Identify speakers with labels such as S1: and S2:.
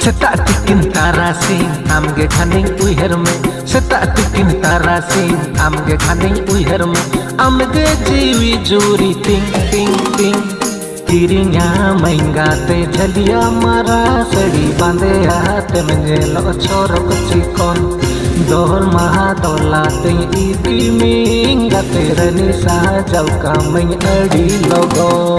S1: Setak tikin tarasing amge khaning uiher me Setak tikin tarasing amge khaning uiher me Amge jiwi juri ting ting ting Kirinya mainga te jaliya mara sadi bande hate menje lo chorok chikon Dol maha dola te iki minga te rani sa jau ka main adi logo